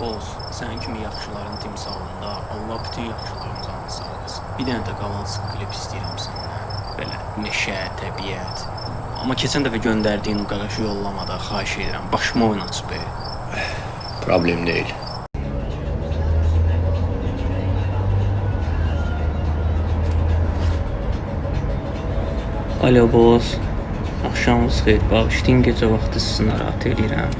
Boz, sənin kimi yaxşıların timsalında Allah bütün yaxşıların canını sağ eləsin. Bir dənə də qalan klip istəyirəm səndən. Belə meşə, təbiət. Amma keçən dəfə göndərdiyin o qaqaşı yollamada xahiş edirəm. Başıma oyun açıb. e. Problem değil. Alo boz. Axşamınız xeyir. Bağışlayın gecə vaxtı sizi narahat edirəm.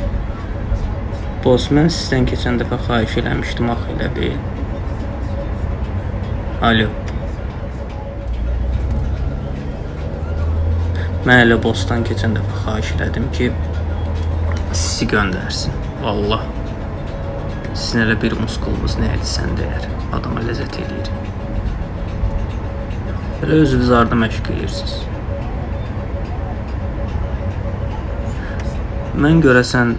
Boz, mən sizdən keçən dəfə xahiş eləmişdim, axı elə bil. Alo. Mən elə bostan keçən dəfə xahiş elədim ki, sizi göndərsin. Vallah. Sizin elə bir muskulunuz nə edirsən deyər. Adama ləzzət eləyir. Elə özünüz arda məşq edirsiniz. Mən görəsən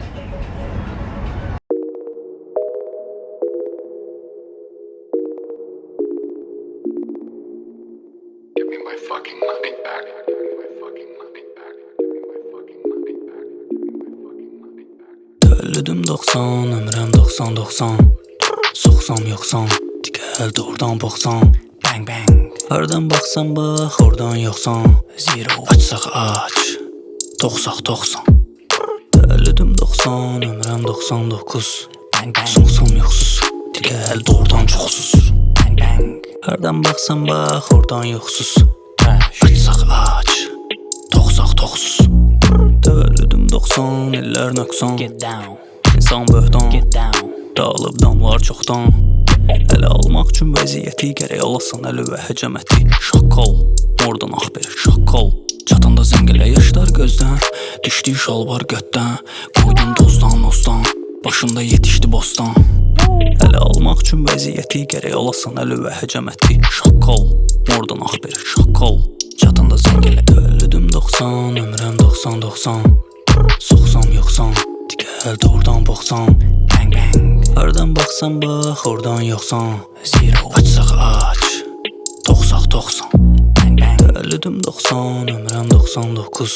Təvəllüdüm 90, ömrüm 90 90. Soxsam yoxsan, digər doğrudan boxsan. Bang bang. Hardan baxsan bax, oradan yoxsan. Zero açsaq aç. Toxsaq toxsan. Təvəllüdüm 90, ömrüm 99. Bang bang. Soxsam yoxsuz, digər doğrudan çoxsuz. Bang bang. Hardan baxsan bax, oradan yoxsuz. Açsaq aç. Toxsaq toxsuz. Təvəllüdüm 90, illər nöqsan Get down İnsan böhtan Dağılıb damlar çoxdan. Ələ almaq üçün vəziyyəti gərək alasan əli və həcəməti. Şaqqal, oradan ax bir şaqqal. Çatanda zəngilə yaşlar gözdən Düşdü şalvar götdən. Qoydun tozdan ozdan Başında yetişdi bostan. Ələ almaq üçün vəziyyəti gərək alasan əli və həcəməti. Şaqqal, oradan ax bir şaqqal. Çatanda zəngilə Təvəllüdüm 90, ömrüm 90-90 Soxsam yoxsan, digər doğrudan boxsan Bang bang Hardan baxsan bax, oradan yoxsan Zero Açsaq aç Toxsaq toxsan. Bang bang Təvəllüdüm 90, ömrüm 99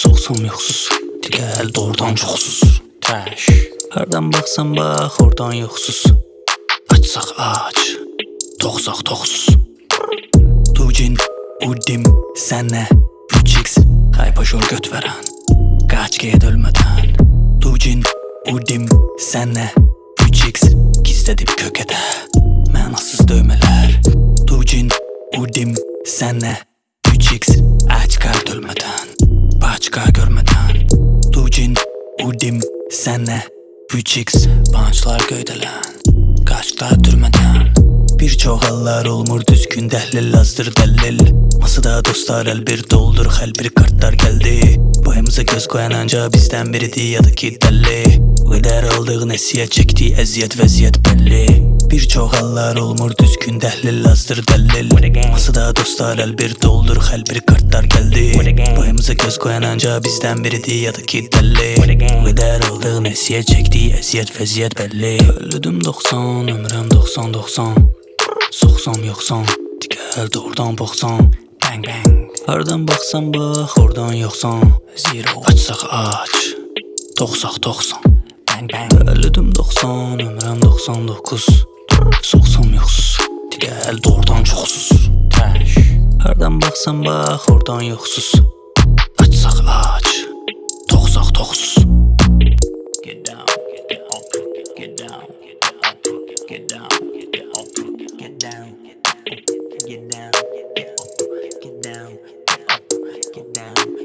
Soxsam yoxsuz, digər doğrudan çoxsuz Trash Hardan baxsan bax, oradan yoxsuz Açsaq aç Toxsaq toxsuz Tucin, Udim, sənə 3x Haypaşor göt vərən Qaç get ölmədən Ucin, udim, senle 3x Gizledim kökede. Mənasız dövmələr Ucin, udim, senle 3x Əcqar dölmədən Başqa görmədən Ucin, udim, senle 3x Bançlar göydələn Qaçqlar türmədən Bir çox hallar olmur düzgün dəhlil azdır dəlil. Masada dostlar əl bir doldur xəl bir kartlar gəldi. Boyumuza göz qoyan anca bizdən biridir ya da ki dəlli. Qədər aldıq nəsiyyət çəkdi əziyyət vəziyyət bəlli. Bir çox hallar olmur düzgün dəhlil azdır dəlil. Masada dostlar əl bir doldur xəl bir kartlar gəldi. Boyumuza göz qoyan anca bizdən biridir ya da ki dəlli. Qədər aldıq nəsiyyət çəkdi əziyyət vəziyyət bəlli. Öldüm 90 ömrüm 90-90 Soxsam yoxsan, digər doğrudan boxsan Bang bang Hardan baxsan bax, oradan yoxsan Zero Açsaq aç. Toxsaq toxsan Bang bang Təvəllüdüm 90, ömrüm 99 Soxsam yoxsuz, digər doğrudan çoxsuz Trash Hardan baxsan bax, oradan yoxsuz Açsaq aç. Toxsaq toxsuz down,